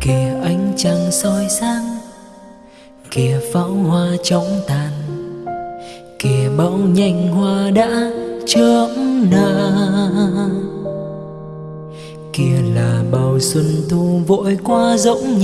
kìa ánh trăng soi sáng, kìa pháo hoa chóng tàn, kìa bão nhanh hoa đã chớm nở kìa là bao xuân thu vội qua rỗng như